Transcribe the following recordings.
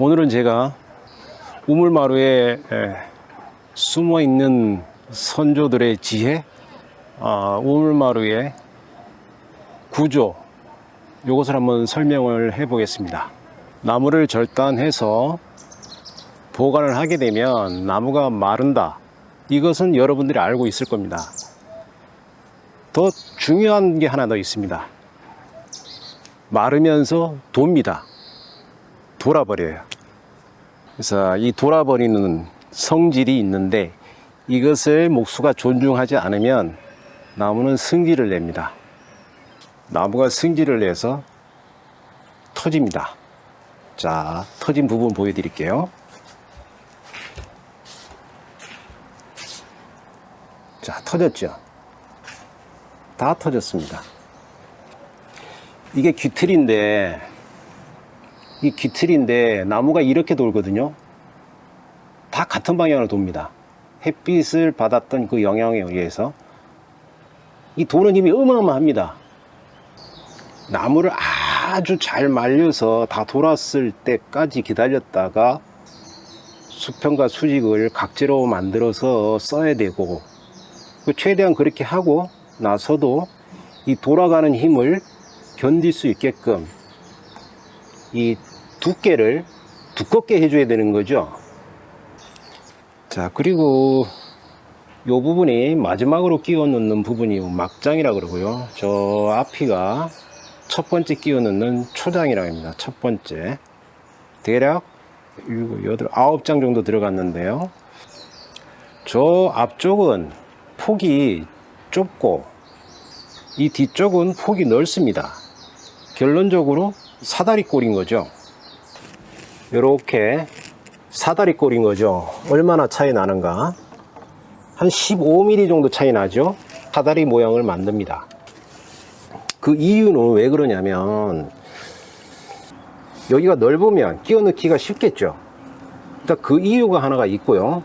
오늘은 제가 우물마루에 에, 숨어 있는 선조들의 지혜, 아, 우물마루의 구조, 이것을 한번 설명을 해 보겠습니다. 나무를 절단해서 보관을 하게 되면 나무가 마른다. 이것은 여러분들이 알고 있을 겁니다. 더 중요한 게 하나 더 있습니다. 마르면서 돕니다. 돌아버려요. 그래서 이 돌아버리는 성질이 있는데 이것을 목수가 존중하지 않으면 나무는 승질을 냅니다. 나무가 승질을 내서 터집니다. 자, 터진 부분 보여드릴게요. 자, 터졌죠? 다 터졌습니다. 이게 귀틀인데, 이 귀틀인데 나무가 이렇게 돌거든요. 다 같은 방향으로 돕니다. 햇빛을 받았던 그 영향에 의해서 이 도는 힘이 어마어마합니다. 나무를 아주 잘 말려서 다 돌았을 때까지 기다렸다가 수평과 수직을 각재로 만들어서 써야 되고 그 최대한 그렇게 하고 나서도 이 돌아가는 힘을 견딜 수 있게끔 이 두께를 두껍게 해줘야 되는 거죠. 자, 그리고 이 부분이 마지막으로 끼워 넣는 부분이 막장이라 그러고요. 저 앞이가 첫 번째 끼워 넣는 초장이라고 합니다. 첫 번째. 대략 7, 8, 9장 정도 들어갔는데요. 저 앞쪽은 폭이 좁고 이 뒤쪽은 폭이 넓습니다. 결론적으로 사다리 꼴인 거죠. 이렇게 사다리 꼴인 거죠. 얼마나 차이 나는가? 한 15mm 정도 차이 나죠. 사다리 모양을 만듭니다. 그 이유는 왜 그러냐면 여기가 넓으면 끼워 넣기가 쉽겠죠. 일단 그 이유가 하나가 있고요.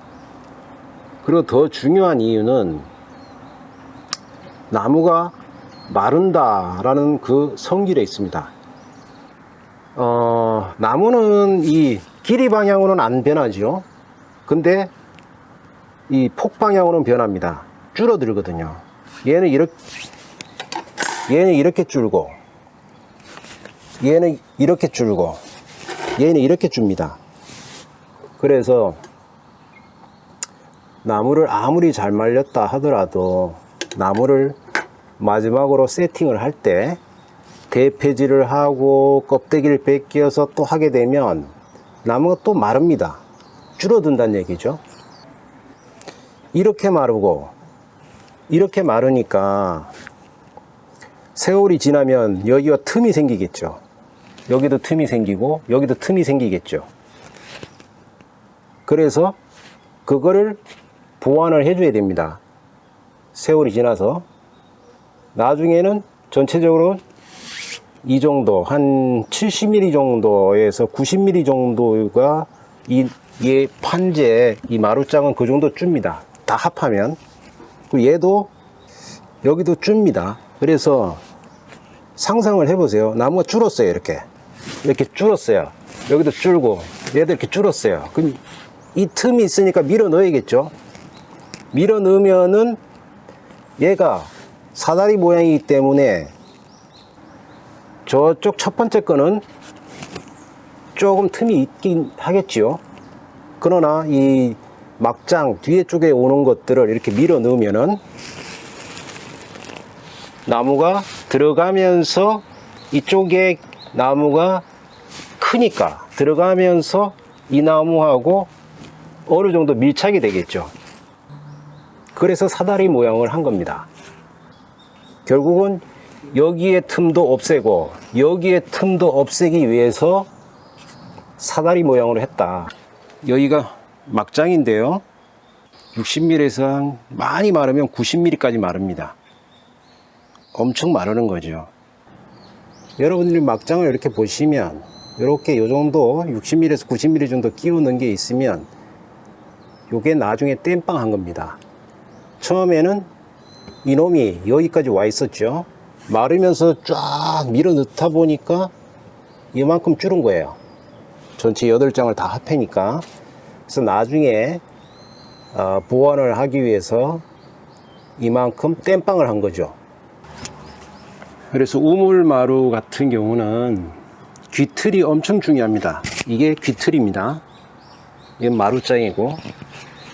그리고 더 중요한 이유는 나무가 마른다 라는 그 성질에 있습니다. 어, 나무는 이 길이 방향으로는 안 변하죠. 근데 이 폭 방향으로는 변합니다. 줄어들거든요. 얘는 이렇게 얘는 이렇게 줄고 얘는 이렇게 줄고 얘는 이렇게 줍니다. 그래서 나무를 아무리 잘 말렸다 하더라도 나무를 마지막으로 세팅을 할때 대패질을 하고 껍데기를 벗겨서 또 하게 되면 나무가 또 마릅니다. 줄어든다는 얘기죠. 이렇게 마르고 이렇게 마르니까 세월이 지나면 여기가 틈이 생기겠죠. 여기도 틈이 생기고 여기도 틈이 생기겠죠. 그래서 그거를 보완을 해줘야 됩니다. 세월이 지나서 나중에는 전체적으로 이 정도 한 70mm 정도에서 90mm 정도가 이, 이 판재 이 마루장은 그 정도 줍니다. 다 합하면 그리고 얘도 여기도 줍니다. 그래서 상상을 해보세요. 나무가 줄었어요. 이렇게 이렇게 줄었어요. 여기도 줄고 얘도 이렇게 줄었어요. 그럼 이 틈이 있으니까 밀어 넣어야겠죠. 밀어 넣으면은 얘가 사다리 모양이기 때문에 저쪽 첫 번째 거는 조금 틈이 있긴 하겠지요. 그러나 이 막장 뒤에 쪽에 오는 것들을 이렇게 밀어 넣으면은 나무가 들어가면서 이쪽에 나무가 크니까 들어가면서 이 나무하고 어느 정도 밀착이 되겠죠. 그래서 사다리 모양을 한 겁니다. 결국은 여기에 틈도 없애고 여기에 틈도 없애기 위해서 사다리 모양으로 했다. 여기가 막장인데요. 60mm에서 많이 마르면 90mm까지 마릅니다. 엄청 마르는 거죠. 여러분들이 막장을 이렇게 보시면 이렇게 요 정도 60mm에서 90mm 정도 끼우는 게 있으면 요게 나중에 땜빵 한 겁니다. 처음에는 이놈이 여기까지 와 있었죠. 마르면서 쫙 밀어 넣다 보니까 이만큼 줄은 거예요. 전체 8장을 다 합해니까. 그래서 나중에 어, 보완을 하기 위해서 이만큼 땜빵을 한 거죠. 그래서 우물마루 같은 경우는 귀틀이 엄청 중요합니다. 이게 귀틀입니다. 이건 마루장이고.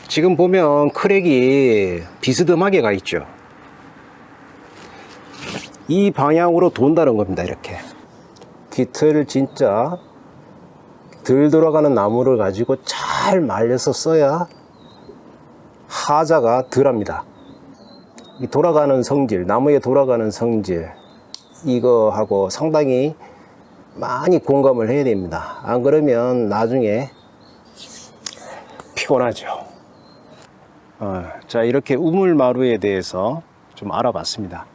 지금 보면 크랙이 비스듬하게 가 있죠 이 방향으로 돈다는 겁니다 이렇게. 귀틀 진짜 덜 돌아가는 나무를 가지고 잘 말려서 써야 하자가 덜합니다. 이 돌아가는 성질 나무에 돌아가는 성질 이거하고 상당히 많이 공감을 해야 됩니다. 안 그러면 나중에 피곤하죠. 어, 자 이렇게 우물마루에 대해서 좀 알아봤습니다